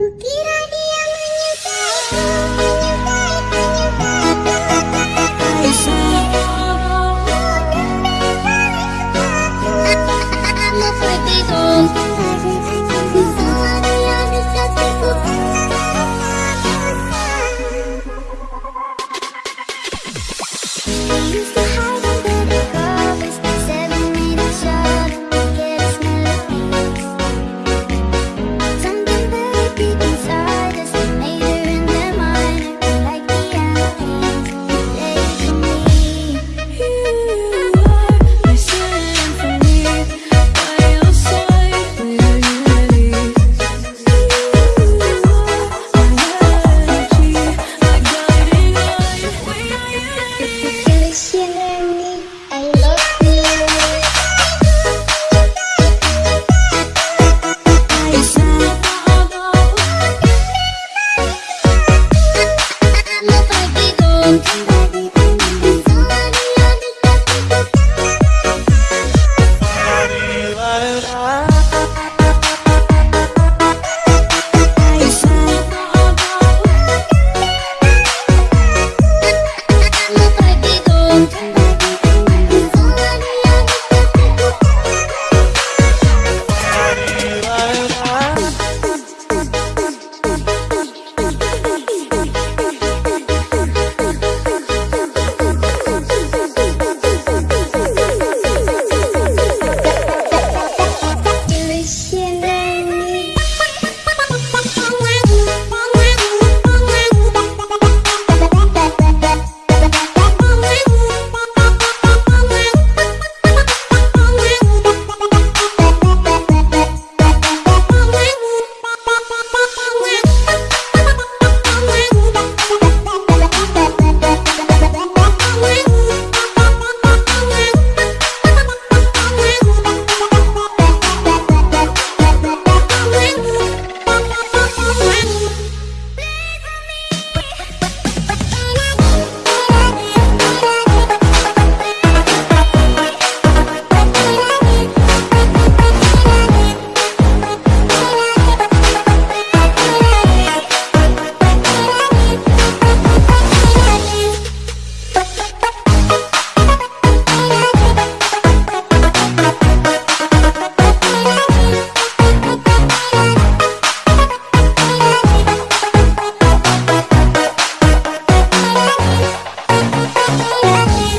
Ukirani